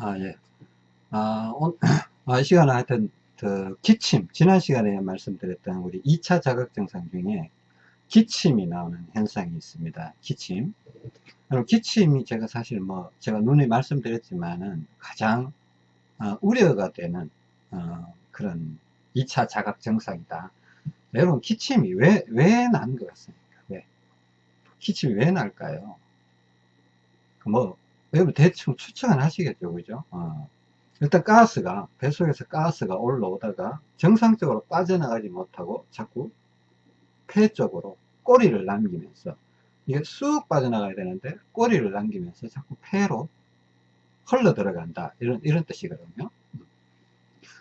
아, 예. 아, 온, 아, 이 시간에 하여튼, 그, 기침, 지난 시간에 말씀드렸던 우리 2차 자극 증상 중에 기침이 나오는 현상이 있습니다. 기침. 그럼 기침이 제가 사실 뭐, 제가 눈에 말씀드렸지만은 가장, 어, 우려가 되는, 어, 그런 2차 자극 증상이다. 여러분, 기침이 왜, 왜 난 것 같습니까? 왜? 기침이 왜 날까요? 뭐, 여러분 대충 추측은 하시겠죠, 그죠? 어. 일단 가스가, 뱃속에서 가스가 올라오다가 정상적으로 빠져나가지 못하고 자꾸 폐 쪽으로 꼬리를 남기면서 이게 쑥 빠져나가야 되는데 꼬리를 남기면서 자꾸 폐로 흘러 들어간다. 이런, 이런 뜻이거든요.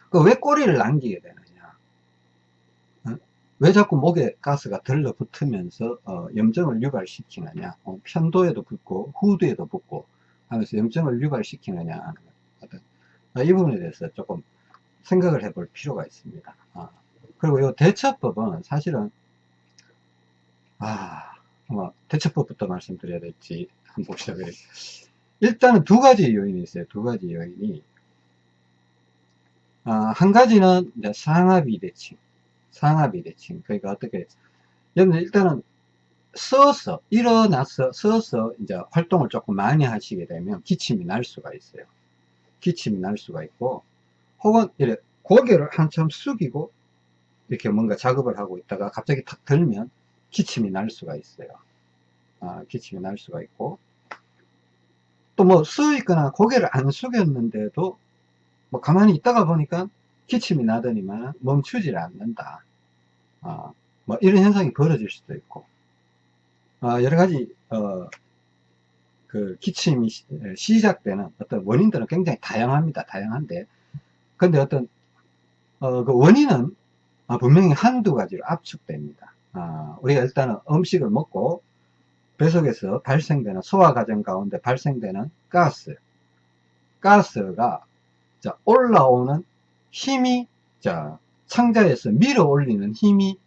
그 왜 꼬리를 남기게 되느냐? 어? 왜 자꾸 목에 가스가 들러붙으면서 어, 염증을 유발시키느냐? 어, 편도에도 붙고 후두에도 붙고 하면서 염증을 유발시키느냐 하는 것. 아, 이 부분에 대해서 조금 생각을 해볼 필요가 있습니다. 아, 그리고 이 대처법은 사실은 아, 뭐 대처법부터 말씀드려야 될지 한번 봅시다. 일단은 두 가지 요인이 있어요. 두 가지 요인이 아, 한 가지는 상하비대칭, 상하비대칭. 그러니까 어떻게 여러분 일단은 서서 일어나서 서서 이제 활동을 조금 많이 하시게 되면 기침이 날 수가 있어요. 기침이 날 수가 있고 혹은 이렇게 고개를 한참 숙이고 이렇게 뭔가 작업을 하고 있다가 갑자기 탁 들면 기침이 날 수가 있어요. 아, 기침이 날 수가 있고 또뭐서 있거나 고개를 안 숙였는데도 뭐 가만히 있다가 보니까 기침이 나더니만 멈추질 않는다. 아, 뭐 이런 현상이 벌어질 수도 있고 아, 여러 가지 어, 그 기침이 시작되는 어떤 원인들은 굉장히 다양합니다. 다양한데 근데 어떤 어, 그 원인은 아, 분명히 한두 가지로 압축됩니다. 아, 우리가 일단은 음식을 먹고 뱃속에서 발생되는 소화 과정 가운데 발생되는 가스 가스가 자, 올라오는 힘이 자, 창자에서 밀어 올리는 힘이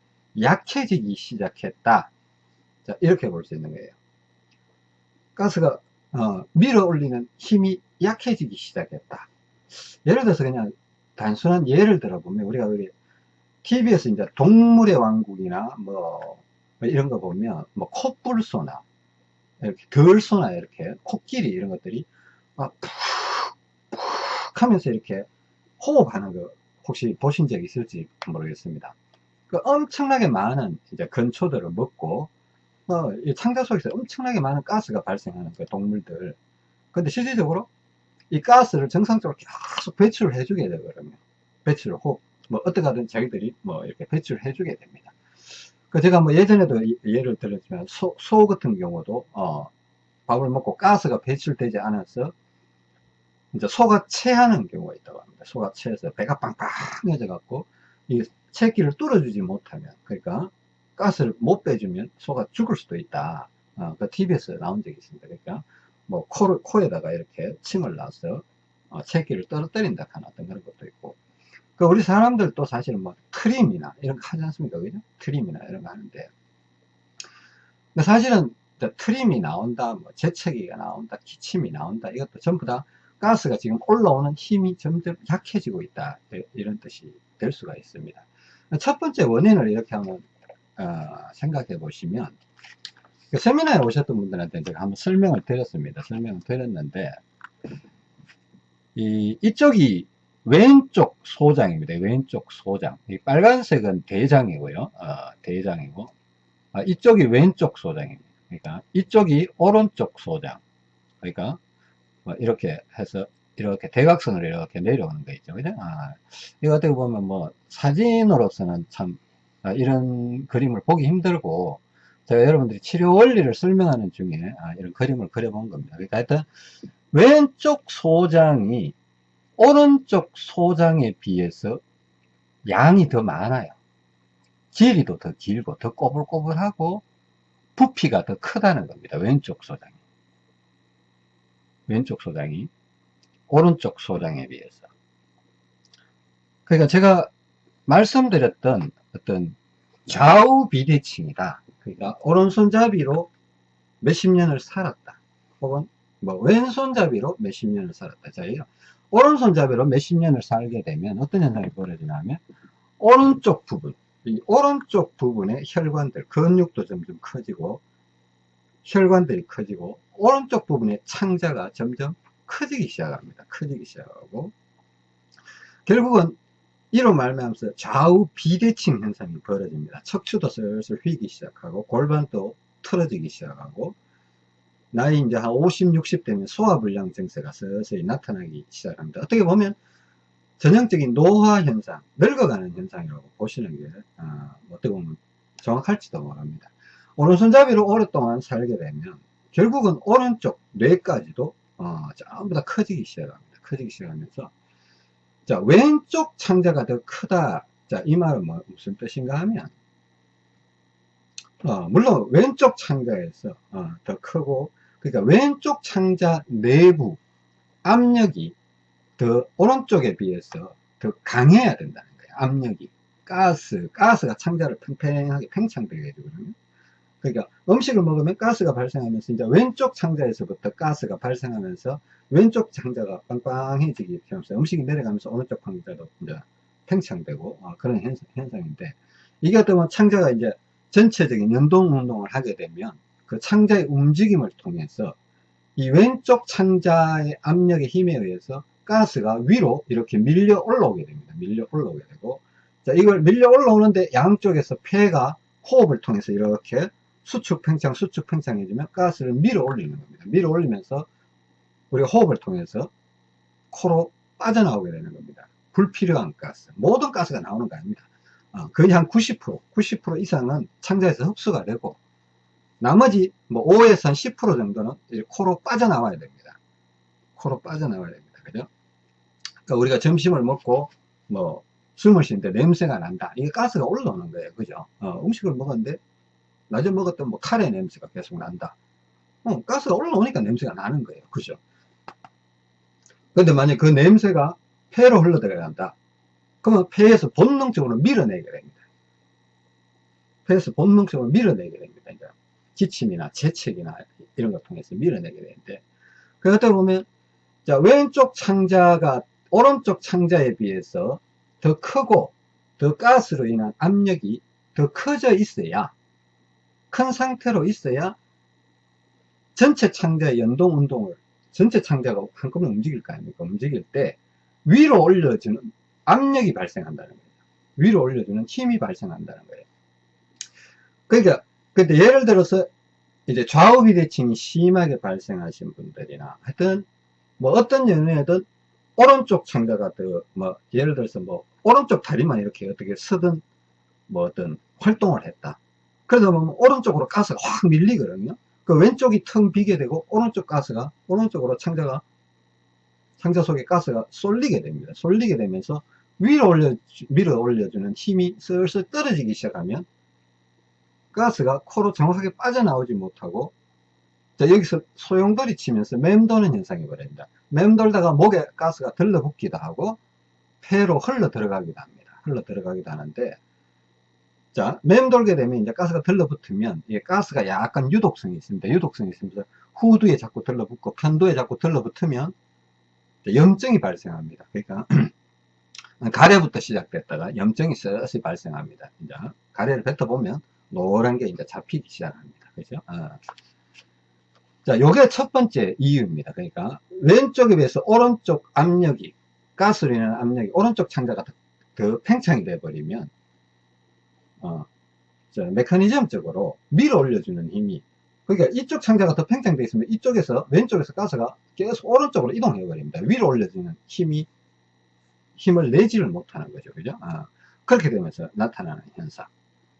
약해지기 시작했다. 자, 이렇게 볼 수 있는 거예요. 가스가 어, 밀어 올리는 힘이 약해지기 시작했다. 예를 들어서 그냥 단순한 예를 들어보면 우리가 우리 TV에서 이제 동물의 왕국이나 뭐, 뭐 이런 거 보면 뭐 콧불소나 이렇게 덜소나 이렇게 코끼리 이런 것들이 막 푹, 푹 하면서 이렇게 호흡하는 거 혹시 보신 적 있을지 모르겠습니다. 그 엄청나게 많은 이제 건초들을 먹고 어, 이 창자 속에서 엄청나게 많은 가스가 발생하는 그 동물들. 근데 실질적으로 이 가스를 정상적으로 계속 배출을 해주게 되거든요. 배출을 혹, 뭐, 어떻게 하든 자기들이 뭐, 이렇게 배출을 해주게 됩니다. 그 제가 뭐 예전에도 예를 들었지만, 소, 소 같은 경우도, 어, 밥을 먹고 가스가 배출되지 않아서, 이제 소가 체하는 경우가 있다고 합니다. 소가 체해서 배가 빵빵해져 갖고, 이 체기를 뚫어주지 못하면, 그러니까, 가스를 못 빼주면 소가 죽을 수도 있다. 어, 그 TV에서 나온 적이 있습니다. 그러니까 뭐 코를 코에다가 이렇게 침을 놔서 어, 체기를 떨어뜨린다 어떤 그런 것도 있고. 그 우리 사람들도 사실은 뭐 트림이나 이런 거 하지 않습니까? 그죠? 트림이나 이런 거 하는데. 근데 사실은 트림이 나온다, 뭐 재채기가 나온다, 기침이 나온다, 이것도 전부 다 가스가 지금 올라오는 힘이 점점 약해지고 있다. 이런 뜻이 될 수가 있습니다. 첫 번째 원인을 이렇게 하면 어, 생각해 보시면 그 세미나에 오셨던 분들한테 제가 한번 설명을 드렸습니다. 설명을 드렸는데 이, 이쪽이 왼쪽 소장입니다. 왼쪽 소장. 이 빨간색은 대장이고요. 어, 대장이고 아, 이쪽이 왼쪽 소장입니다. 그러니까 이쪽이 오른쪽 소장. 그러니까 뭐 이렇게 해서 이렇게 대각선으로 이렇게 내려오는 거 있죠. 그죠? 아, 이거 어떻게 보면 뭐 사진으로서는 참 아, 이런 그림을 보기 힘들고 제가 여러분들이 치료 원리를 설명하는 중에 아, 이런 그림을 그려본 겁니다. 그러니까 하여튼 왼쪽 소장이 오른쪽 소장에 비해서 양이 더 많아요. 길이도 더 길고 더 꼬불꼬불하고 부피가 더 크다는 겁니다. 왼쪽 소장이. 왼쪽 소장이 오른쪽 소장에 비해서. 그러니까 제가 말씀드렸던 어떤 좌우 비대칭이다. 그러니까 오른손잡이로 몇십 년을 살았다. 혹은 뭐 왼손잡이로 몇십 년을 살았다. 자, 이 오른손잡이로 몇십 년을 살게 되면 어떤 현상이 벌어지냐면 오른쪽 부분, 이 오른쪽 부분의 혈관들, 근육도 점점 커지고 혈관들이 커지고 오른쪽 부분의 창자가 점점 커지기 시작합니다. 커지기 시작하고 결국은 이로 말미암아서 좌우 비대칭 현상이 벌어집니다. 척추도 슬슬 휘기 시작하고 골반도 틀어지기 시작하고 나이 이제 한 50, 60 되면 소화불량 증세가 서서히 나타나기 시작합니다. 어떻게 보면 전형적인 노화 현상, 늙어가는 현상이라고 보시는 게 어, 어떻게 보면 정확할지도 모릅니다. 오른손잡이로 오랫동안 살게 되면 결국은 오른쪽 뇌까지도 어, 전부 다 커지기 시작합니다. 커지기 시작하면서 자 왼쪽 창자가 더 크다. 자 이 말은 뭐, 무슨 뜻인가 하면 어, 물론 왼쪽 창자에서 어, 더 크고 그러니까 왼쪽 창자 내부 압력이 더 오른쪽에 비해서 더 강해야 된다는 거예요. 압력이 가스 가스가 창자를 팽팽하게 팽창되게 해주거든요. 그러니까 음식을 먹으면 가스가 발생하면서 이제 왼쪽 창자에서부터 가스가 발생하면서 왼쪽 창자가 빵빵해지기 하면서 음식이 내려가면서 오른쪽 창자도 이제 팽창되고 어, 그런 현상, 현상인데 이게 어떤 창자가 이제 전체적인 연동 운동을 하게 되면 그 창자의 움직임을 통해서 이 왼쪽 창자의 압력의 힘에 의해서 가스가 위로 이렇게 밀려 올라오게 됩니다. 밀려 올라오게 되고 자 이걸 밀려 올라오는데 양쪽에서 폐가 호흡을 통해서 이렇게 수축 팽창 수축 팽창해지면 가스를 밀어 올리는 겁니다. 밀어 올리면서 우리가 호흡을 통해서 코로 빠져나오게 되는 겁니다. 불필요한 가스 모든 가스가 나오는 거 아닙니다. 어, 거의 한 90% 90% 이상은 창자에서 흡수가 되고 나머지 뭐 5에서 한 10% 정도는 코로 빠져나와야 됩니다. 코로 빠져나와야 됩니다. 그죠? 그러니까 우리가 점심을 먹고 뭐 숨을 쉬는데 냄새가 난다. 이게 가스가 올라오는 거예요. 그죠? 어, 음식을 먹었는데 낮에 먹었던 뭐 카레 냄새가 계속 난다. 어, 가스가 올라오니까 냄새가 나는 거예요. 그죠? 근데 만약 그 냄새가 폐로 흘러 들어간다. 그러면 폐에서 본능적으로 밀어내게 됩니다. 폐에서 본능적으로 밀어내게 됩니다. 이제 기침이나 재채기나 이런 걸 통해서 밀어내게 되는데, 그러다 보면, 자, 왼쪽 창자가 오른쪽 창자에 비해서 더 크고, 더 가스로 인한 압력이 더 커져 있어야 큰 상태로 있어야 전체 창자의 연동 운동을 전체 창자가 한꺼번에 움직일 거 아닙니까? 움직일 때 위로 올려주는 압력이 발생한다는 거예요. 위로 올려주는 힘이 발생한다는 거예요. 그러니까 근데 예를 들어서 이제 좌우 비대칭이 심하게 발생하신 분들이나 하여튼 뭐 어떤 연애든 오른쪽 창자가 더뭐 예를 들어서 뭐 오른쪽 다리만 이렇게 어떻게 서든 뭐 어떤 활동을 했다. 그러다 보면 오른쪽으로 가스가 확 밀리거든요. 그 왼쪽이 텅 비게 되고 오른쪽 가스가 오른쪽으로 창자가 창자 속에 가스가 쏠리게 됩니다. 쏠리게 되면서 위로 올려 밀어 올려주는 힘이 슬슬 떨어지기 시작하면 가스가 코로 정확하게 빠져나오지 못하고 자 여기서 소용돌이 치면서 맴도는 현상이 벌어집니다. 맴돌다가 목에 가스가 들러붙기도 하고 폐로 흘러 들어가기도 합니다. 흘러 들어가기도 하는데 자, 맴돌게 되면 이제 가스가 들러붙으면 이 가스가 약간 유독성이 있습니다. 유독성이 있으면서 후두에 자꾸 들러붙고 편도에 자꾸 들러붙으면 염증이 발생합니다. 그러니까 가래부터 시작됐다가 염증이 서서히 발생합니다. 이제 가래를 뱉어보면 노란 게 이제 잡히기 시작합니다. 그죠? 어. 자, 요게 첫 번째 이유입니다. 그러니까 왼쪽에 비해서 오른쪽 압력이 가스로 인한 압력이 오른쪽 창자가 더, 더 팽창이 돼 버리면 어, 메커니즘적으로 밀어 올려주는 힘이 그러니까 이쪽 창자가 더 팽창되어 있으면 이쪽에서 왼쪽에서 가스가 계속 오른쪽으로 이동해 버립니다. 위로 올려주는 힘이 힘을 내지를 못하는 거죠. 그죠? 아, 그렇게 되면서 나타나는 현상.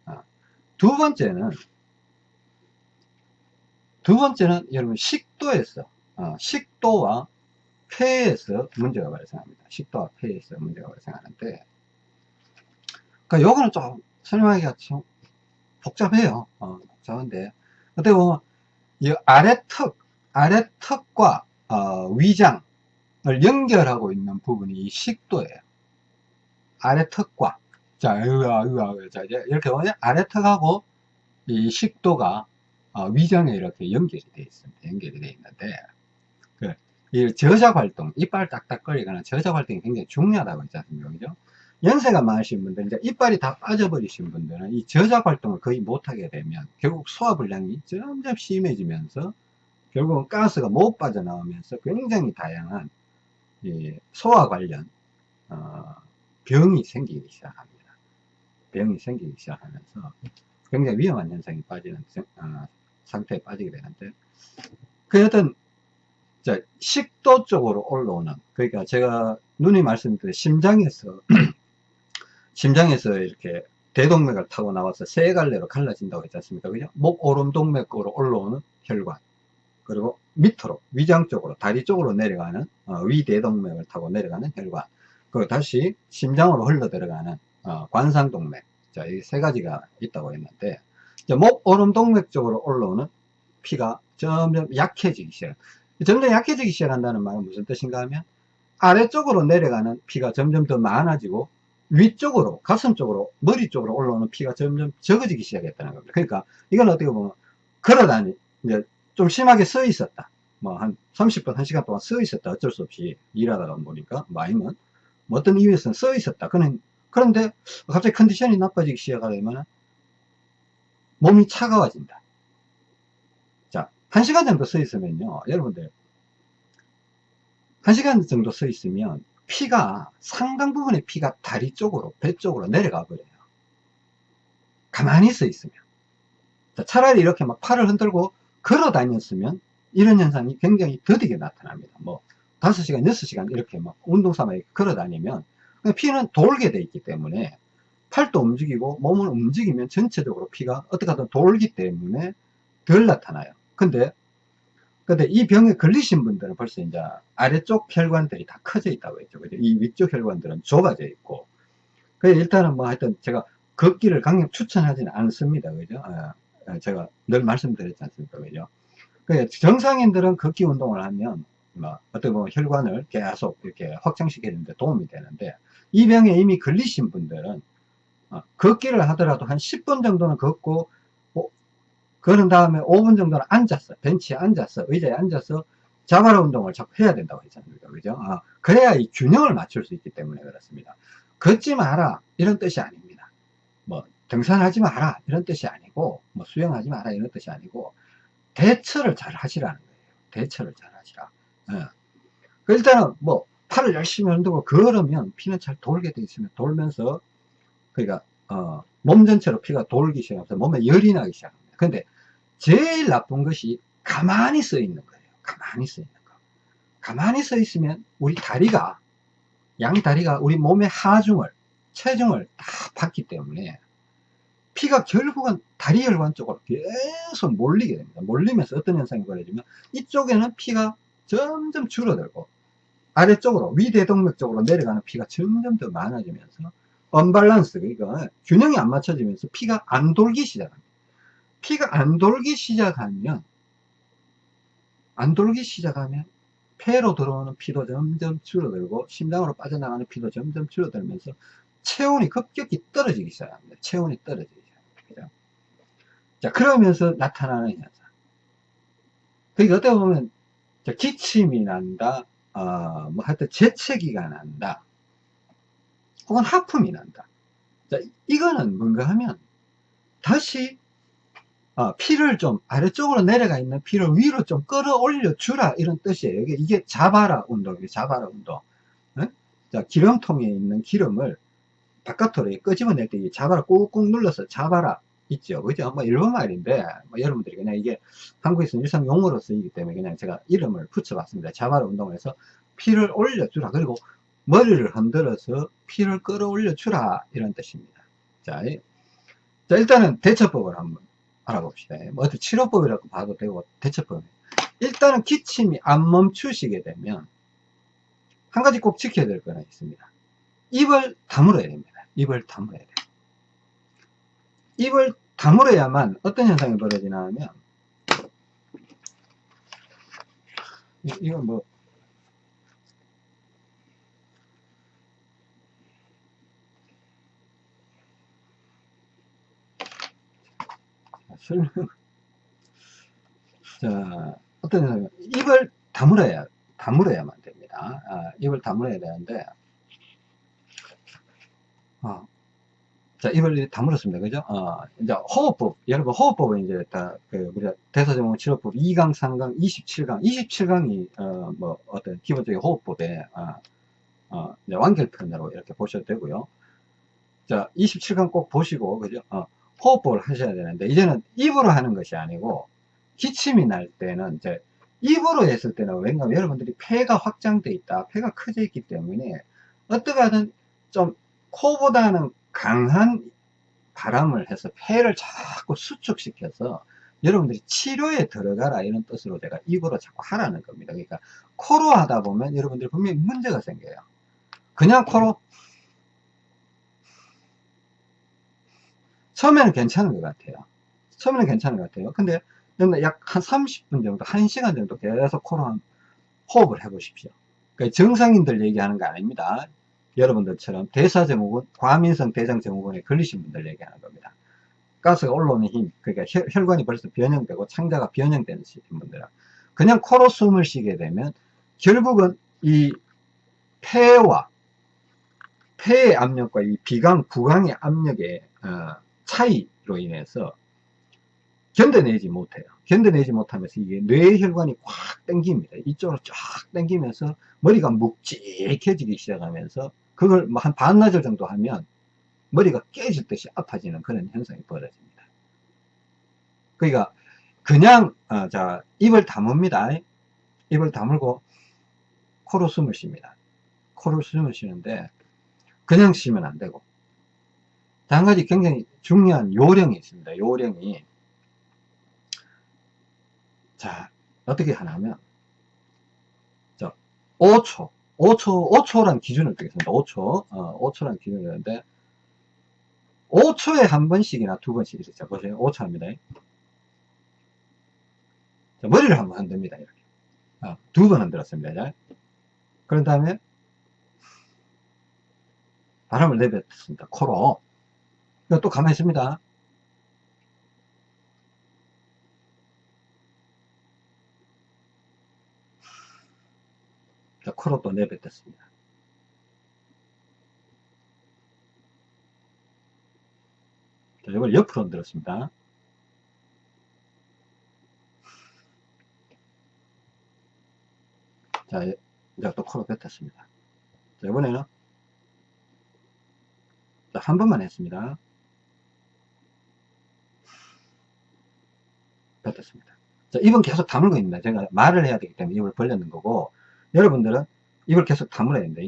아, 두 번째는 두 번째는 여러분 식도에서 어, 식도와 폐에서 문제가 발생합니다. 식도와 폐에서 문제가 발생하는데 그러니까 요거는 좀 설명하기가 좀 복잡해요. 어, 복잡한데. 어떻게 보면, 이 아래 턱, 아래 턱과, 어, 위장을 연결하고 있는 부분이 이 식도예요. 아래 턱과. 자, 으아, 으아, 자, 이렇게 보면 아래 턱하고 이 식도가 어, 위장에 이렇게 연결이 되어 있습니다. 연결이 되어 있는데, 이 저작 활동, 이빨 딱딱거리거나 저작 활동이 굉장히 중요하다고 했지 않습니까? 그죠? 연세가 많으신 분들, 이제 이빨이 다 빠져버리신 분들은 이 저작 활동을 거의 못하게 되면 결국 소화 불량이 점점 심해지면서 결국은 가스가 못 빠져나오면서 굉장히 다양한 이 소화 관련 어, 병이 생기기 시작합니다. 병이 생기기 시작하면서 굉장히 위험한 현상이 빠지는 어, 상태에 빠지게 되는데 그 자, 식도 쪽으로 올라오는 그러니까 제가 눈이 말씀드린 심장에서 심장에서 이렇게 대동맥을 타고 나와서 세 갈래로 갈라진다고 했지 않습니까? 그죠? 목 오름 동맥으로 올라오는 혈관 그리고 밑으로 위장 쪽으로 다리 쪽으로 내려가는 어, 위대동맥을 타고 내려가는 혈관 그리고 다시 심장으로 흘러 들어가는 어, 관상동맥 자, 이 세 가지가 있다고 했는데 목 오름 동맥 쪽으로 올라오는 피가 점점 약해지기 시작 점점 약해지기 시작한다는 말은 무슨 뜻인가 하면 아래쪽으로 내려가는 피가 점점 더 많아지고 위쪽으로 가슴 쪽으로 머리 쪽으로 올라오는 피가 점점 적어지기 시작했다는 겁니다. 그러니까 이건 어떻게 보면 걸어다니 이제 좀 심하게 서 있었다. 뭐 한 30분 1시간 동안 서 있었다. 어쩔 수 없이 일하다가 보니까 뭐 아니면 뭐 어떤 이유에서는 서 있었다. 그런 그런데 갑자기 컨디션이 나빠지기 시작하면 몸이 차가워진다. 자 1시간 정도 서 있으면요. 여러분들 1시간 정도 서 있으면 피가 상당 부분의 피가 다리 쪽으로 배 쪽으로 내려가 버려요. 가만히 서 있으면. 자, 차라리 이렇게 막 팔을 흔들고 걸어 다녔으면 이런 현상이 굉장히 더디게 나타납니다. 뭐 5시간 6시간 이렇게 막 운동 삼아 걸어 다니면 피는 돌게 돼 있기 때문에 팔도 움직이고 몸을 움직이면 전체적으로 피가 어떻게 하든 돌기 때문에 덜 나타나요. 근데 근데 이 병에 걸리신 분들은 벌써 이제 아래쪽 혈관들이 다 커져 있다고 했죠. 그죠? 이 위쪽 혈관들은 좁아져 있고. 그래서 일단은 뭐 하여튼 제가 걷기를 강력 추천하지는 않습니다. 그죠? 아, 제가 늘 말씀드렸지 않습니까? 그죠? 그 정상인들은 걷기 운동을 하면 뭐 어떻게 보면 혈관을 계속 이렇게 확장시키는데 도움이 되는데 이 병에 이미 걸리신 분들은 어, 걷기를 하더라도 한 10분 정도는 걷고 그런 다음에 5분 정도는 앉았어. 벤치에 앉았어. 의자에 앉아서 자발 운동을 자꾸 해야 된다고 했잖아요. 그죠? 아, 그래야 이 균형을 맞출 수 있기 때문에 그렇습니다. 걷지 마라. 이런 뜻이 아닙니다. 뭐, 등산하지 마라. 이런 뜻이 아니고, 뭐, 수영하지 마라. 이런 뜻이 아니고, 대처를 잘 하시라는 거예요. 대처를 잘 하시라. 예. 그 일단은 뭐, 팔을 열심히 흔들고 걸으면 피는 잘 돌게 돼 있으면 돌면서, 그러니까, 어, 몸 전체로 피가 돌기 시작하면서 몸에 열이 나기 시작합니다. 근데 제일 나쁜 것이 가만히 서 있는 거예요. 가만히 서 있는 거. 가만히 서 있으면 우리 다리가 양 다리가 우리 몸의 하중을 체중을 다 받기 때문에 피가 결국은 다리 혈관 쪽으로 계속 몰리게 됩니다. 몰리면서 어떤 현상이 벌어지면 이쪽에는 피가 점점 줄어들고 아래쪽으로 위대동맥 쪽으로 내려가는 피가 점점 더 많아지면서 언밸런스 그러니까 균형이 안 맞춰지면서 피가 안 돌기 시작합니다. 피가 안 돌기 시작하면 안 돌기 시작하면 폐로 들어오는 피도 점점 줄어들고 심장으로 빠져나가는 피도 점점 줄어들면서 체온이 급격히 떨어지기 시작합니다. 체온이 떨어지기 시작합니다. 자, 그러면서 나타나는 현상. 그러니까 어떻게 보면 기침이 난다, 어, 뭐 하여튼 재채기가 난다, 혹은 하품이 난다. 자, 이거는 뭔가 하면 다시 어, 피를 좀 아래쪽으로 내려가 있는 피를 위로 좀 끌어올려 주라. 이런 뜻이에요. 이게, 이게 자바라 운동이에요 자바라 운동. 네? 자 기름통에 있는 기름을 바깥으로 끄집어낼 때 자바라 꾹꾹 눌러서 자바라 있죠. 그죠? 뭐 일본 말인데 뭐 여러분들이 그냥 이게 한국에서는 일상 용어로 쓰이기 때문에 그냥 제가 이름을 붙여봤습니다. 자바라 운동에서 피를 올려 주라. 그리고 머리를 흔들어서 피를 끌어올려 주라. 이런 뜻입니다. 자, 자 일단은 대처법을 한번 알아봅시다. 뭐 어떤 치료법이라고 봐도 되고 대처법. 일단은 기침이 안 멈추시게 되면 한 가지 꼭 지켜야 될 거는 있습니다. 입을 다물어야 됩니다. 입을 다물어야 돼요. 입을 다물어야만 어떤 현상이 벌어지나 하면 이건 뭐 설명. 자, 어떤, 입을 다물어야, 다물어야만 됩니다. 아, 입을 다물어야 되는데, 어, 자, 입을 다물었습니다. 그죠? 어, 이제 호흡법, 여러분 호흡법은 이제 다, 그, 우리가 대사정원 치료법 2강, 3강, 27강, 27강이, 어, 뭐, 어떤 기본적인 호흡법에, 어, 어, 완결편으로 이렇게 보셔도 되고요. 자, 27강 꼭 보시고, 그죠? 어, 호흡법을 하셔야 되는데, 이제는 입으로 하는 것이 아니고, 기침이 날 때는 이제 입으로 했을 때는 왠가 여러분들이 폐가 확장돼 있다, 폐가 커져 있기 때문에 어떻게 하든 좀 코보다는 강한 바람을 해서 폐를 자꾸 수축시켜서 여러분들이 치료에 들어가라 이런 뜻으로 제가 입으로 자꾸 하라는 겁니다. 그러니까 코로 하다 보면 여러분들이 분명히 문제가 생겨요. 그냥 코로 처음에는 괜찮은 것 같아요. 처음에는 괜찮은 것 같아요. 근데 약 한 30분 정도, 1시간 정도 계속 코로 호흡을 해 보십시오. 그러니까 정상인들 얘기하는 거 아닙니다. 여러분들처럼 대사증후군, 과민성 대장증후군에 걸리신 분들 얘기하는 겁니다. 가스가 올라오는 힘, 그러니까 혈, 관이 벌써 변형되고 창자가 변형되는 분들은 그냥 코로 숨을 쉬게 되면 결국은 이 폐와 폐의 압력과 이 비강, 부강의 압력의 어, 차이로 인해서 견뎌내지 못해요. 견뎌내지 못하면서 이게 뇌혈관이 꽉 땡깁니다. 이쪽으로 쫙 땡기면서 머리가 묵직해지기 시작하면서 그걸 뭐한 반나절 정도 하면 머리가 깨질 듯이 아파지는 그런 현상이 벌어집니다. 그러니까 그냥 어, 자 입을 다뭅니다. 입을 다물고 코로 숨을 쉽니다. 코로 숨을 쉬는데 그냥 쉬면 안 되고 한 가지 굉장히 중요한 요령이 있습니다. 요령이 자 어떻게 하냐면 자 5초 5초, 5초란 기준을 두겠습니다. 5초. 어, 5초란 기준을 두는데, 5초에 한 번씩이나 두 번씩 이렇게. 자, 보세요. 5초 합니다. 자, 머리를 한 번 흔듭니다. 이렇게. 어, 두번 흔들었습니다. 자. 그런 다음에, 바람을 내뱉습니다. 코로. 또 가만히 있습니다. 자, 코로 또 내뱉었습니다. 자, 이걸 옆으로 흔들었습니다. 자, 이제 또 코로 뱉었습니다. 자, 이번에는 자, 한 번만 했습니다. 뱉었습니다. 자, 입은 계속 다물고 있습니다. 제가 말을 해야 되기 때문에 입을 벌렸는 거고, 여러분들은 입을 계속 다물어야 됩니다.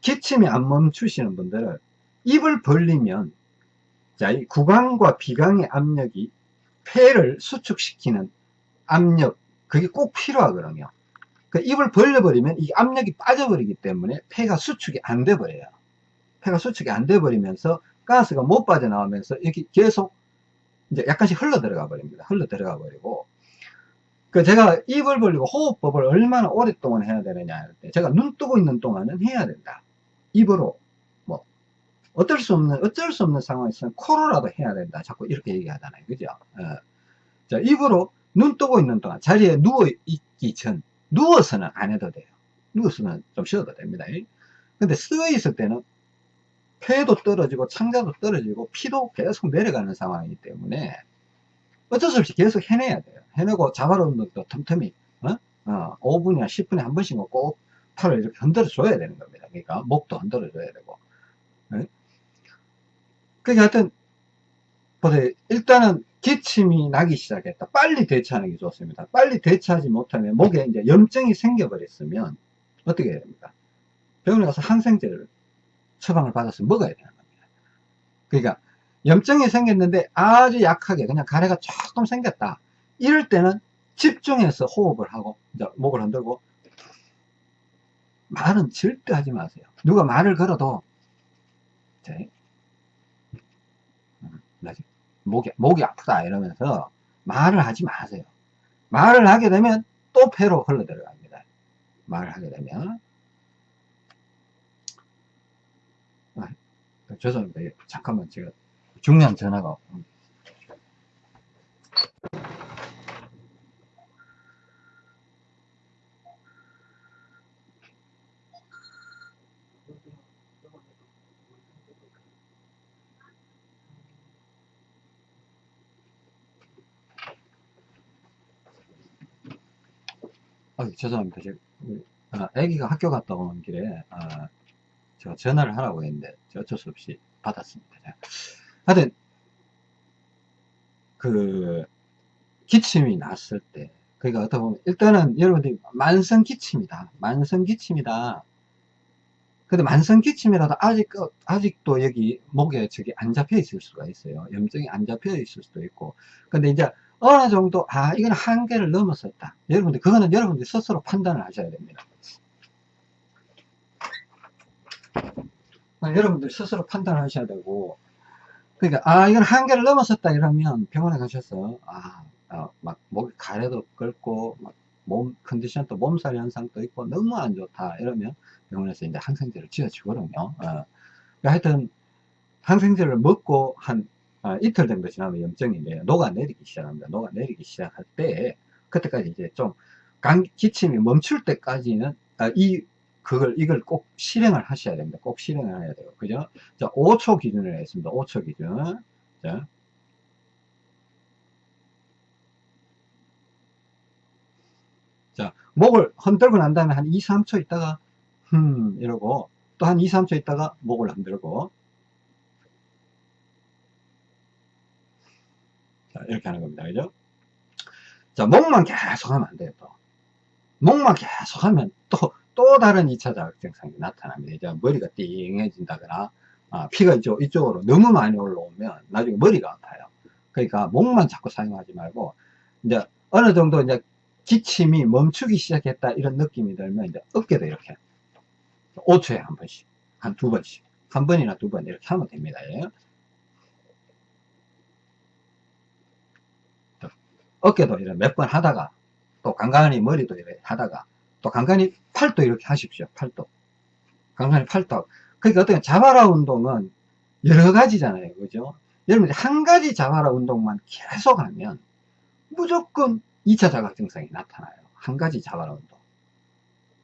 기침이 안 멈추시는 분들은 입을 벌리면 자, 이 구강과 비강의 압력이 폐를 수축시키는 압력, 그게 꼭 필요하거든요. 그 입을 벌려버리면 이 압력이 빠져버리기 때문에 폐가 수축이 안 돼버려요. 폐가 수축이 안 돼버리면서 가스가 못 빠져나오면서 이렇게 계속 이제 약간씩 흘러 들어가 버립니다. 흘러 들어가 버리고 그 제가 입을 벌리고 호흡법을 얼마나 오랫동안 해야 되느냐 할 때 제가 눈 뜨고 있는 동안은 해야 된다. 입으로 뭐 어쩔 수 없는 어쩔 수 없는 상황에서는 코로라도 해야 된다. 자꾸 이렇게 얘기하잖아요. 그죠? 어. 자 입으로 눈 뜨고 있는 동안 자리에 누워 있기 전 누워서는 안 해도 돼요. 누워서는 좀 쉬어도 됩니다. 근데 쓰여 있을 때는 폐도 떨어지고 창자도 떨어지고 피도 계속 내려가는 상황이기 때문에 어쩔 수 없이 계속 해내야 돼요. 해내고 자발 운동도 틈틈이 어? 어, 5분이나 10분에 한 번씩은 꼭 팔을 이렇게 흔들어 줘야 되는 겁니다. 그러니까 목도 흔들어 줘야 되고. 네? 그러니까 하여튼 보세요. 일단은 기침이 나기 시작했다. 빨리 대처하는 게 좋습니다. 빨리 대처하지 못하면 목에 이제 염증이 생겨버렸으면 어떻게 해야 됩니까? 병원에 가서 항생제를 처방을 받아서 먹어야 되는 겁니다. 그러니까 염증이 생겼는데 아주 약하게 그냥 가래가 조금 생겼다. 이럴 때는 집중해서 호흡을 하고 목을 흔들고 말은 절대 하지 마세요. 누가 말을 걸어도 음, 목이, 목이 아프다 이러면서 말을 하지 마세요. 말을 하게 되면 또 폐로 흘러 들어갑니다. 말을 하게 되면. 아, 죄송합니다. 잠깐만 제가 중요한 전화가 아, 죄송합니다. 제가, 아, 아기가 학교 갔다 오는 길에 아, 제가 전화를 하라고 했는데 어쩔 수 없이 받았습니다. 제가. 하여튼, 그, 기침이 났을 때, 그러니까 어떻게 보면, 일단은 여러분들이 만성 기침이다. 만성 기침이다. 근데 만성 기침이라도 아직, 아직도 여기 목에 저기 안 잡혀 있을 수가 있어요. 염증이 안 잡혀 있을 수도 있고. 근데 이제 어느 정도, 아, 이건 한계를 넘었었다. 여러분들, 그거는 여러분들 스스로 판단을 하셔야 됩니다. 여러분들 스스로 판단을 하셔야 되고, 그러니까, 아, 이건 한계를 넘었었다 이러면 병원에 가셔서, 아, 어, 막, 목이 가래도 끓고, 막, 몸, 컨디션도 몸살 현상도 있고, 너무 안 좋다. 이러면 병원에서 이제 항생제를 지어주거든요. 어. 그러니까 하여튼, 항생제를 먹고 한 어, 이틀 정도 지나면 염증이 이제 녹아내리기 시작합니다. 녹아내리기 시작할 때, 그때까지 이제 좀, 감, 기침이 멈출 때까지는, 아, 이, 그걸, 이걸 꼭 실행을 하셔야 됩니다. 꼭 실행을 해야 돼요. 그죠? 자, 5초 기준으로 했습니다. 5초 기준. 자. 자, 목을 흔들고 난 다음에 한 2, 3초 있다가, 흠, 이러고, 또 한 2, 3초 있다가 목을 흔들고, 자, 이렇게 하는 겁니다. 그죠? 자, 목만 계속 하면 안 돼요, 또. 목만 계속 하면 또, 또 다른 2차 자극 증상이 나타납니다. 이제 머리가 띵해진다거나, 아, 피가 이쪽, 이쪽으로 너무 많이 올라오면 나중에 머리가 아파요. 그러니까 목만 자꾸 사용하지 말고, 이제 어느 정도 이제 기침이 멈추기 시작했다 이런 느낌이 들면 이제 어깨도 이렇게 5초에 한 번씩, 한 두 번씩, 한 번이나 두 번 이렇게 하면 됩니다. 예. 어깨도 이렇게 몇번 하다가 또 간간히 머리도 이렇게 하다가 또 간간히 팔도 이렇게 하십시오. 팔도. 간간히 팔도. 그러니까 어떻게 자바라 운동은 여러 가지잖아요. 그죠? 여러분 한 가지 자바라 운동만 계속 하면 무조건 2차 자각 증상이 나타나요. 한 가지 자바라 운동.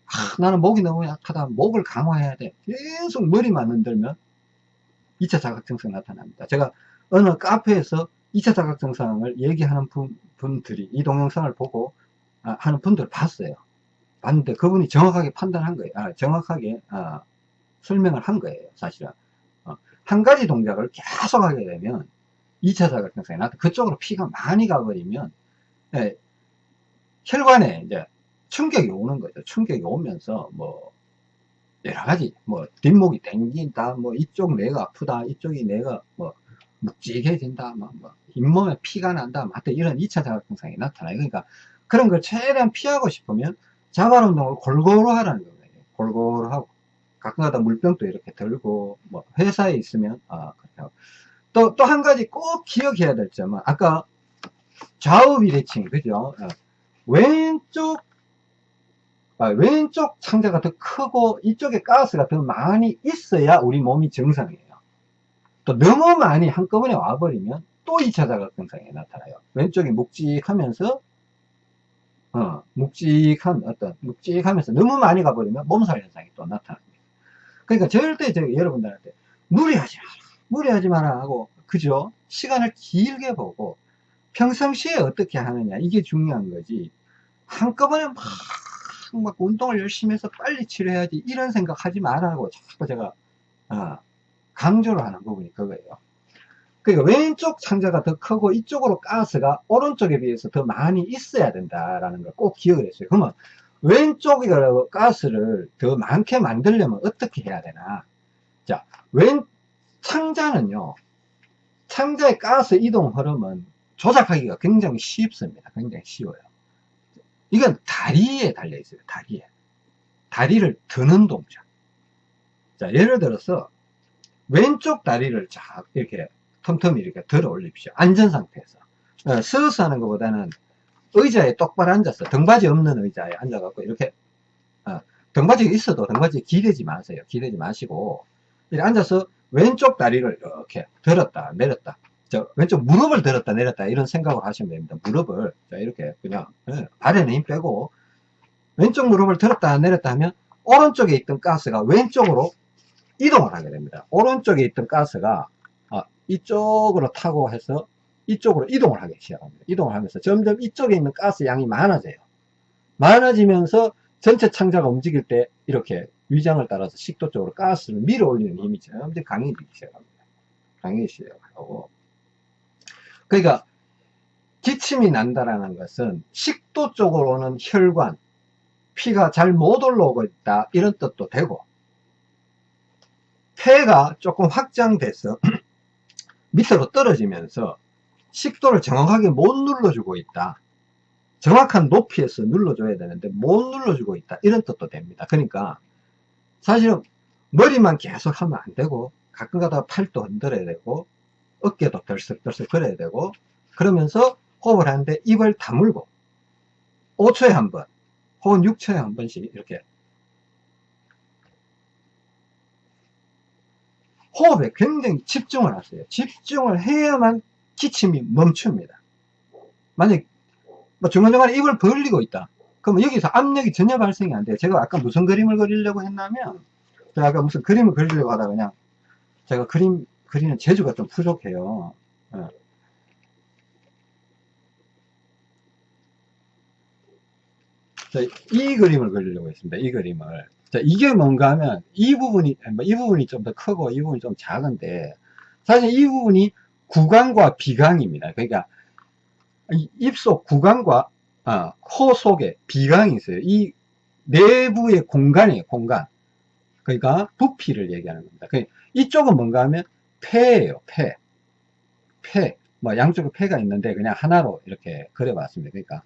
아, 나는 목이 너무 약하다. 목을 강화해야 돼. 계속 머리만 흔들면 2차 자각 증상이 나타납니다. 제가 어느 카페에서 2차 자각 증상을 얘기하는 분, 분들이 이 동영상을 보고 아, 하는 분들을 봤어요. 봤는데 그분이 정확하게 판단한 거예요. 아, 정확하게 아, 설명을 한 거예요. 사실은 어, 한 가지 동작을 계속 하게 되면 2차 자각 증상이 나타 그쪽으로 피가 많이 가버리면 예, 혈관에 이제 충격이 오는 거죠. 충격이 오면서 뭐 여러 가지 뭐 뒷목이 땡긴다 뭐 이쪽 뇌가 아프다 이쪽이 뇌가 뭐 묵직해진다 뭐, 뭐 잇몸에 피가 난다 뭐 하여튼 이런 2차 자극 증상이 나타나요. 그러니까 그런 걸 최대한 피하고 싶으면 자발 운동을 골고루 하라는 거예요. 골고루 하고 가끔가다 물병도 이렇게 들고 뭐 회사에 있으면 아 그렇게 하고 또 또 한 가지 꼭 기억해야 될 점은 아까 좌우 비대칭 그죠? 어. 왼쪽 아, 왼쪽 창자가 더 크고 이쪽에 가스가 더 많이 있어야 우리 몸이 정상이에요. 또 너무 많이 한꺼번에 와버리면 또 2차 자각 증상이 나타나요. 왼쪽이 묵직하면서 어, 묵직한 어떤 묵직하면서 너무 많이 가버리면 몸살 현상이 또 나타납니다. 그러니까 절대 제가 여러분들한테 무리하지 마라, 무리하지 마라 하고 그죠? 시간을 길게 보고 평상시에 어떻게 하느냐 이게 중요한 거지 한꺼번에 막, 막 운동을 열심히 해서 빨리 치료해야지 이런 생각 하지 말라고 자꾸 제가 어, 강조를 하는 부분이 그거예요 그러니까 왼쪽 창자가 더 크고 이쪽으로 가스가 오른쪽에 비해서 더 많이 있어야 된다라는 걸 꼭 기억을 했어요 그러면 왼쪽에 가스를 더 많게 만들려면 어떻게 해야 되나 자, 왼 창자는요 창자의 가스 이동 흐름은 조작하기가 굉장히 쉽습니다. 굉장히 쉬워요. 이건 다리에 달려 있어요. 다리에. 다리를 드는 동작. 자, 예를 들어서 왼쪽 다리를 쫙 이렇게 텀텀이 이렇게 들어 올립시오. 안전 상태에서. 어, 서서 하는 것보다는 의자에 똑바로 앉아서 등받이 없는 의자에 앉아갖고 이렇게 어, 등받이가 있어도 등받이에 기대지 마세요. 기대지 마시고 이렇게 앉아서 왼쪽 다리를 이렇게 들었다 내렸다 저 왼쪽 무릎을 들었다 내렸다 이런 생각을 하시면 됩니다. 무릎을 자 이렇게 그냥 예, 발에는 힘 빼고 왼쪽 무릎을 들었다 내렸다 하면 오른쪽에 있던 가스가 왼쪽으로 이동을 하게 됩니다. 오른쪽에 있던 가스가 아, 이쪽으로 타고 해서 이쪽으로 이동을 하기 시작합니다. 이동을 하면서 점점 이쪽에 있는 가스 양이 많아져요. 많아지면서 전체 창자가 움직일 때 이렇게 위장을 따라서 식도 쪽으로 가스를 밀어 올리는 힘이 점점 강해지기 시작합니다. 강해지기 시작하고. 그러니까 기침이 난다라는 것은 식도 쪽으로 오는 혈관, 피가 잘 못 올라오고 있다 이런 뜻도 되고 폐가 조금 확장돼서 밑으로 떨어지면서 식도를 정확하게 못 눌러주고 있다. 정확한 높이에서 눌러줘야 되는데 못 눌러주고 있다. 이런 뜻도 됩니다. 그러니까 사실은 머리만 계속 하면 안 되고 가끔 가다가 팔도 흔들어야 되고 어깨도 덜썩덜썩 걸어야 되고 그러면서 호흡을 하는데 입을 다물고 5초에 한 번 혹은 6초에 한 번씩 이렇게 호흡에 굉장히 집중을 하세요. 집중을 해야만 기침이 멈춥니다. 만약 뭐 중간중간에 입을 벌리고 있다. 그러면 여기서 압력이 전혀 발생이 안 돼요. 제가 아까 무슨 그림을 그리려고 했냐면 제가 아까 무슨 그림을 그리려고 하다가 그냥 제가 그림 그리는 재주가 좀 부족해요. 어. 자, 이 그림을 그리려고 했습니다. 이 그림을. 자, 이게 뭔가 하면 이 부분이, 뭐이 부분이 좀 더 크고 이 부분이 좀 작은데 사실 이 부분이 구강과 비강입니다. 그러니까 입속 구강과 아, 코 속에 비강이 있어요. 이 내부의 공간이에요. 공간. 그러니까 부피를 얘기하는 겁니다. 그러니까 이쪽은 뭔가 하면 폐예요. 폐. 폐. 뭐 양쪽에 폐가 있는데 그냥 하나로 이렇게 그려봤습니다. 그러니까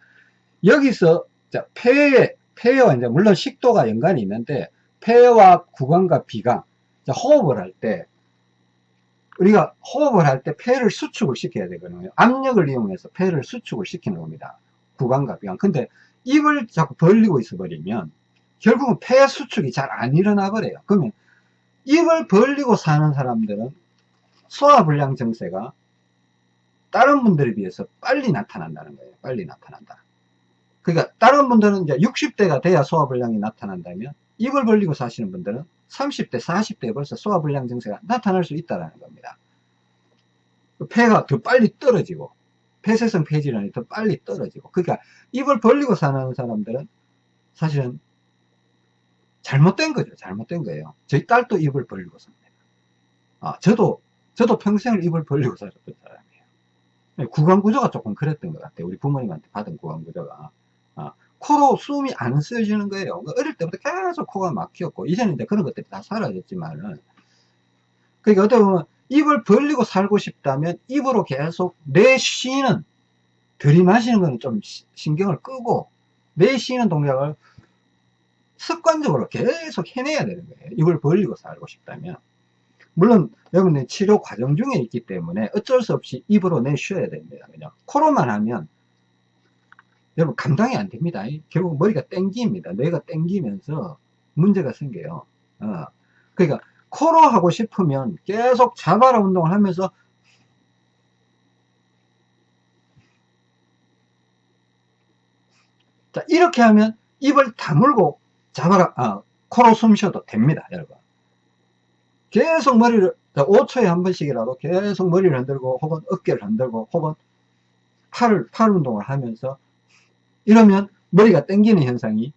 여기서 자, 폐에, 폐와 이제 물론 식도가 연관이 있는데 폐와 구강과 비강. 자, 호흡을 할 때 우리가 호흡을 할 때 폐를 수축을 시켜야 되거든요. 압력을 이용해서 폐를 수축을 시키는 겁니다. 구강과 비강. 근데 입을 자꾸 벌리고 있어 버리면 결국은 폐 수축이 잘 안 일어나 버려요. 그러면 입을 벌리고 사는 사람들은 소화불량 증세가 다른 분들에 비해서 빨리 나타난다는 거예요. 빨리 나타난다. 그러니까 다른 분들은 이제 60대가 돼야 소화불량이 나타난다면 입을 벌리고 사시는 분들은 30대, 40대에 벌써 소화불량 증세가 나타날 수 있다는 겁니다. 폐가 더 빨리 떨어지고 폐쇄성 폐질환이 더 빨리 떨어지고 그러니까 입을 벌리고 사는 사람들은 사실은 잘못된 거죠. 잘못된 거예요. 저희 딸도 입을 벌리고 삽니다. 아, 저도 저도 평생을 입을 벌리고 살았던 사람이에요. 구강 구조가 조금 그랬던 것 같아요. 우리 부모님한테 받은 구강 구조가. 아, 코로 숨이 안 쓰여지는 거예요. 그러니까 어릴 때부터 계속 코가 막혔고, 이제는 이제 그런 것들이 다 사라졌지만은, 그러니까 어떻게 보면 입을 벌리고 살고 싶다면 입으로 계속 내쉬는, 들이마시는 거는 좀 신경을 끄고, 내쉬는 동작을 습관적으로 계속 해내야 되는 거예요. 입을 벌리고 살고 싶다면. 물론 여러분들 치료 과정 중에 있기 때문에 어쩔 수 없이 입으로 내쉬어야 됩니다. 그냥 코로만 하면 여러분 감당이 안 됩니다. 결국 머리가 땡깁니다. 뇌가 땡기면서 문제가 생겨요. 어. 그러니까 코로 하고 싶으면 계속 자바라 운동을 하면서 자 이렇게 하면 입을 다물고 자바라 아, 코로 숨 쉬어도 됩니다. 여러분 계속 머리를 5초에 한 번씩이라도 계속 머리를 흔들고 혹은 어깨를 흔들고 혹은 팔을 팔 운동을 하면서 이러면 머리가 땡기는 현상이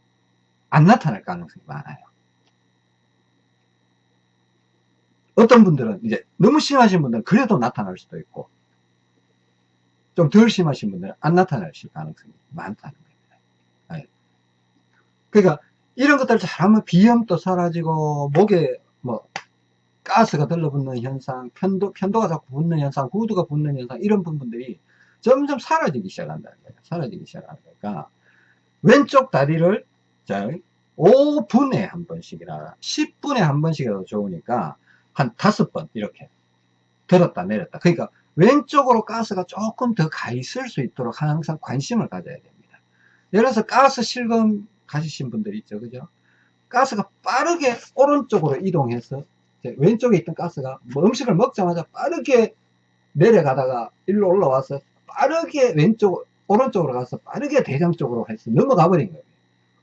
안 나타날 가능성이 많아요. 어떤 분들은 이제 너무 심하신 분들은 그래도 나타날 수도 있고 좀 덜 심하신 분들은 안 나타날 가능성이 많다는 겁니다. 네. 그러니까 이런 것들을 잘하면 비염도 사라지고 목에 뭐 가스가 들러붙는 현상, 편도, 편도가 자꾸 붙는 현상, 구두가 붙는 현상 이런 부분들이 점점 사라지기 시작한다는 거예요. 사라지기 시작하는 거니까 왼쪽 다리를 자 5분에 한 번씩이나 10분에 한 번씩이라도 좋으니까 한 다섯 번 이렇게 들었다 내렸다. 그러니까 왼쪽으로 가스가 조금 더 가 있을 수 있도록 항상 관심을 가져야 됩니다. 예를 들어서 가스 실금 가지신 분들 있죠. 그죠? 가스가 빠르게 오른쪽으로 이동해서 왼쪽에 있던 가스가 뭐 음식을 먹자마자 빠르게 내려가다가 일로 올라와서 빠르게 왼쪽, 오른쪽으로 가서 빠르게 대장 쪽으로 해서 넘어가 버린 거예요.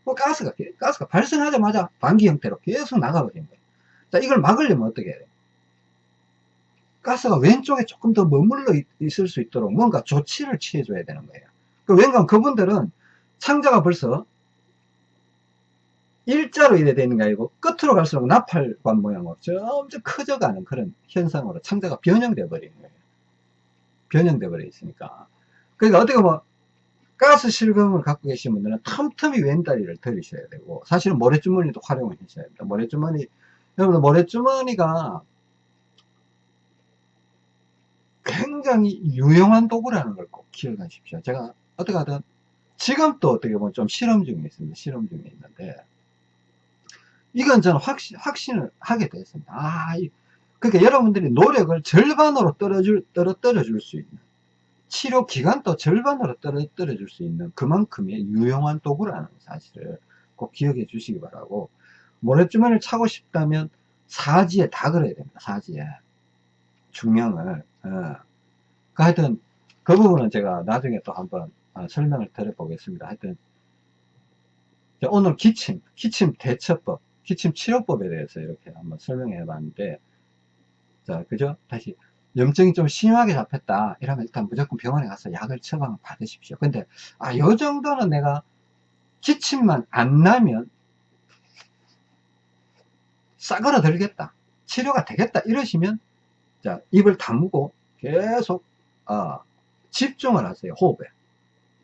그 가스가, 가스가 발생하자마자 반기 형태로 계속 나가 버린 거예요. 자, 이걸 막으려면 어떻게 해야 돼요? 가스가 왼쪽에 조금 더 머물러 있을 수 있도록 뭔가 조치를 취해줘야 되는 거예요. 그 왠가 그분들은 창자가 벌써 일자로 이래 되는 게 아니고 끝으로 갈수록 나팔관 모양으로 점점 커져가는 그런 현상으로 창자가 변형돼 버리는 거예요. 변형돼 버려 있으니까. 그러니까 어떻게 보면 가스 실금을 갖고 계신 분들은 틈틈이 왼다리를 들이셔야 되고 사실은 모래주머니도 활용을 하셔야 됩니다. 모래주머니 여러분 모래주머니가 굉장히 유용한 도구라는 걸 꼭 기억하십시오. 제가 어떻게 하든 지금 또 어떻게 보면 좀 실험 중에 있습니다. 실험 중에 있는데 이건 저는 확신, 확신을 하게 됐습니다. 아, 그러니까 여러분들이 노력을 절반으로 떨어줄, 떨어뜨려 줄 수 있는 치료 기간도 절반으로 떨어뜨려 줄 수 있는 그만큼의 유용한 도구라는 사실을 꼭 기억해 주시기 바라고 모래주머니를 차고 싶다면 사지에 다 그려야 됩니다. 사지에 중량을 어. 그 하여튼 그 부분은 제가 나중에 또 한번 어, 설명을 드려 보겠습니다. 하여튼 오늘 기침, 기침 대처법 기침 치료법에 대해서 이렇게 한번 설명해 봤는데 자 그죠? 다시. 염증이 좀 심하게 잡혔다. 이러면 일단 무조건 병원에 가서 약을 처방 받으십시오. 근데 아 요 정도는 내가 기침만 안 나면 싸그러 들겠다. 치료가 되겠다. 이러시면 자 입을 다무고 계속 어, 집중을 하세요 호흡에.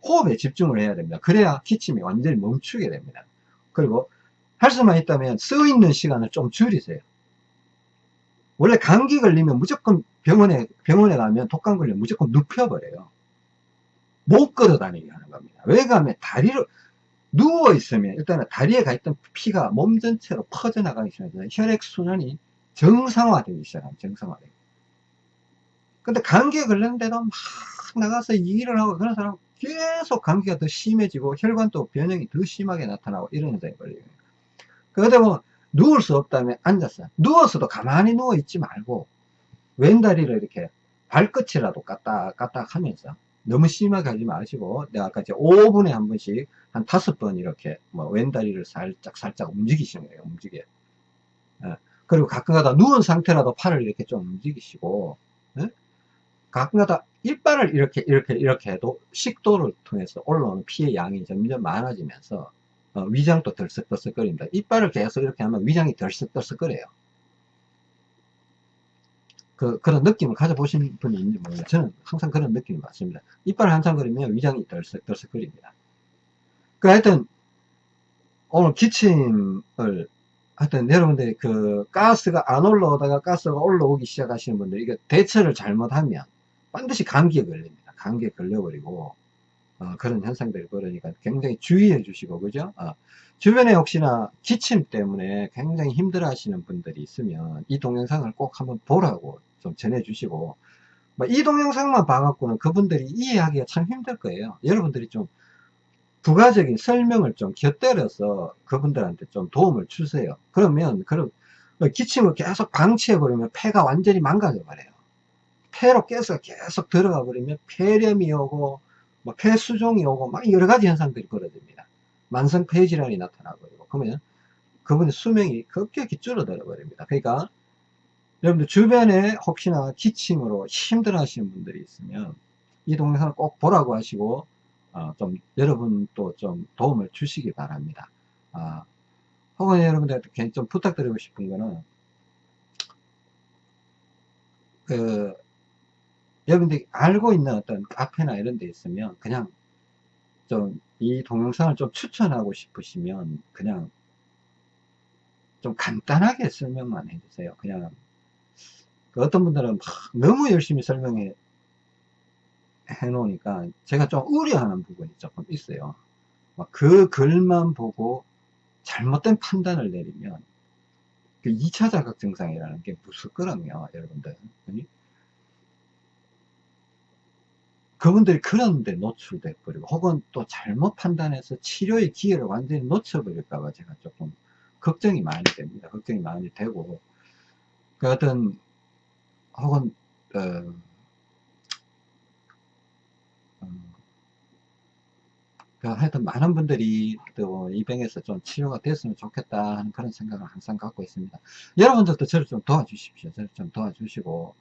호흡에 집중을 해야 됩니다. 그래야 기침이 완전히 멈추게 됩니다. 그리고 할 수만 있다면 써 있는 시간을 좀 줄이세요. 원래 감기 걸리면 무조건 병원에, 병원에 가면 독감 걸리면 무조건 눕혀버려요. 못 걸어 다니게 하는 겁니다. 왜 가면 다리로, 누워 있으면 일단은 다리에 가 있던 피가 몸 전체로 퍼져 나가기 시작해서 혈액 순환이 정상화되기 시작합니다. 정상화되기. 근데 감기에 걸렸는데도 막 나가서 일을 하고 그런 사람 계속 감기가 더 심해지고 혈관도 변형이 더 심하게 나타나고 이런 현상이 걸려요. 그러다 보면 누울 수 없다면 앉았어. 누워서도 가만히 누워 있지 말고 왼다리를 이렇게 발끝이라도 까딱까딱 하면서 너무 심하게 하지 마시고 내가 아까 이제 5분에 한 번씩 한 다섯 번 이렇게 뭐 왼다리를 살짝 살짝 움직이시는 거예요. 움직여. 예. 그리고 가끔가다 누운 상태라도 팔을 이렇게 좀 움직이시고 예? 가끔가다 이빨을 이렇게 이렇게 이렇게 해도 식도를 통해서 올라오는 피의 양이 점점 많아지면서 어, 위장도 덜썩덜썩거립니다. 이빨을 계속 이렇게 하면 위장이 덜썩덜썩거려요. 그, 그런 느낌을 가져보신 분이 있는지 모르겠어요. 저는 항상 그런 느낌이 맞습니다. 이빨을 한참 거리면 위장이 덜썩덜썩거립니다. 그 하여튼, 오늘 기침을, 하여튼 여러분들이 그 가스가 안 올라오다가 가스가 올라오기 시작하시는 분들, 이게 대처를 잘못하면 반드시 감기에 걸립니다. 감기에 걸려버리고, 어, 그런 현상들이 벌어지니까 굉장히 주의해 주시고 그죠? 어, 주변에 혹시나 기침 때문에 굉장히 힘들어 하시는 분들이 있으면 이 동영상을 꼭 한번 보라고 좀 전해 주시고 뭐 이 동영상만 봐갖고는 그분들이 이해하기가 참 힘들 거예요. 여러분들이 좀 부가적인 설명을 좀 곁들여서 그분들한테 좀 도움을 주세요. 그러면 그럼 기침을 계속 방치해 버리면 폐가 완전히 망가져 버려요. 폐로 계속 계속 들어가 버리면 폐렴이 오고 뭐 폐수종이 오고 막 여러 가지 현상들이 벌어집니다. 만성 폐질환이 나타나버리고 그러면 그분의 수명이 급격히 줄어들어 버립니다. 그러니까 여러분들 주변에 혹시나 기침으로 힘들어 하시는 분들이 있으면 이 동영상을 꼭 보라고 하시고 어, 좀 여러분 또좀 도움을 주시기 바랍니다. 아, 혹은 여러분들한테 좀 부탁드리고 싶은 거는 그 여러분들이 알고 있는 어떤 카페나 이런 데 있으면 그냥 좀 이 동영상을 좀 추천하고 싶으시면 그냥 좀 간단하게 설명만 해주세요. 그냥 그 어떤 분들은 막 너무 열심히 설명해 해 놓으니까 제가 좀 우려하는 부분이 조금 있어요. 그 글만 보고 잘못된 판단을 내리면 그 2차 자각 증상이라는 게 무섭거든요, 여러분들. 그분들이 그런 데 노출돼 버리고 혹은 또 잘못 판단해서 치료의 기회를 완전히 놓쳐버릴까 봐 제가 조금 걱정이 많이 됩니다. 걱정이 많이 되고 그 어떤 혹은 어, 어, 그 하여튼 많은 분들이 또 이 병에서 좀 치료가 됐으면 좋겠다 하는 그런 생각을 항상 갖고 있습니다. 여러분들도 저를 좀 도와주십시오. 저를 좀 도와주시고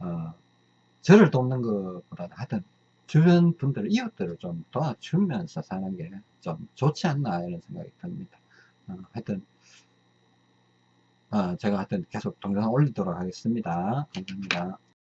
어, 저를 돕는 것보다는 하여튼 주변 분들, 이웃들을 좀 도와주면서 사는 게 좀 좋지 않나 이런 생각이 듭니다. 어, 하여튼 어, 제가 하여튼 계속 동영상 올리도록 하겠습니다 감사합니다